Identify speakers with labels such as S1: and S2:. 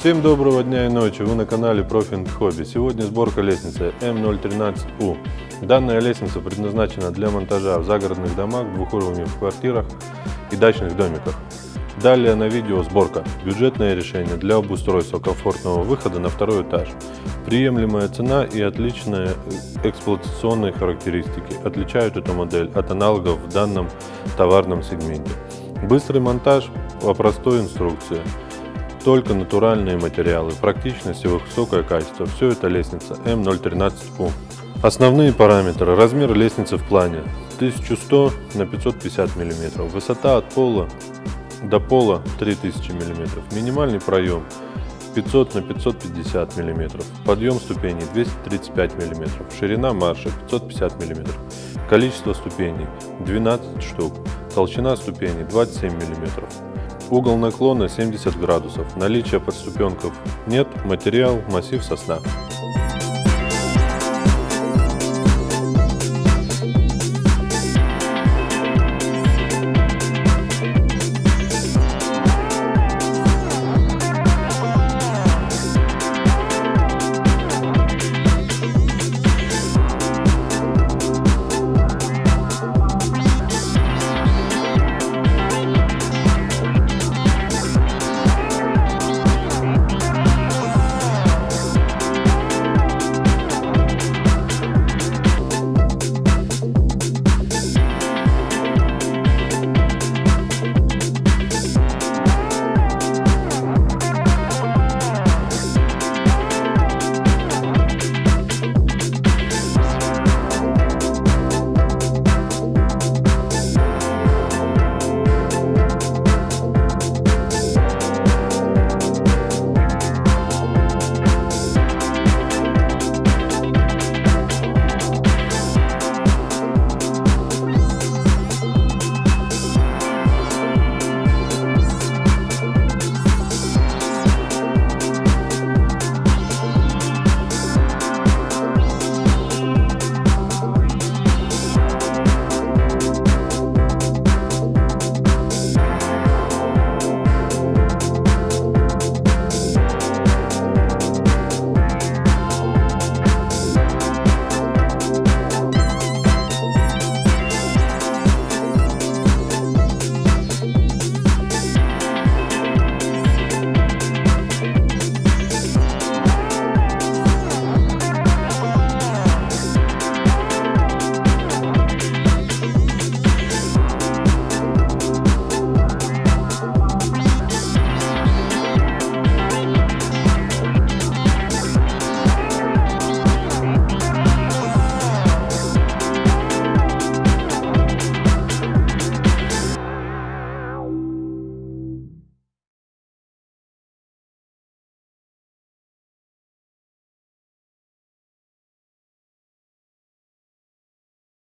S1: Всем доброго дня и ночи, вы на канале Profint Hobby. Сегодня сборка лестницы М013У. Данная лестница предназначена для монтажа в загородных домах, двухуровневых квартирах и дачных домиках. Далее на видео сборка. Бюджетное решение для обустройства комфортного выхода на второй этаж. Приемлемая цена и отличные эксплуатационные характеристики отличают эту модель от аналогов в данном товарном сегменте. Быстрый монтаж по простой инструкции. Только натуральные материалы, практичность и высокое качество. Все это лестница М013У. Основные параметры. Размер лестницы в плане 1100 на 550 мм. Высота от пола до пола 3000 мм. Минимальный проем 500 на 550 мм. Подъем ступеней 235 мм. Ширина марша 550 мм. Количество ступеней 12 штук. Толщина ступеней 27 мм. Угол наклона 70 градусов. Наличия подступенков нет. Материал массив сосна.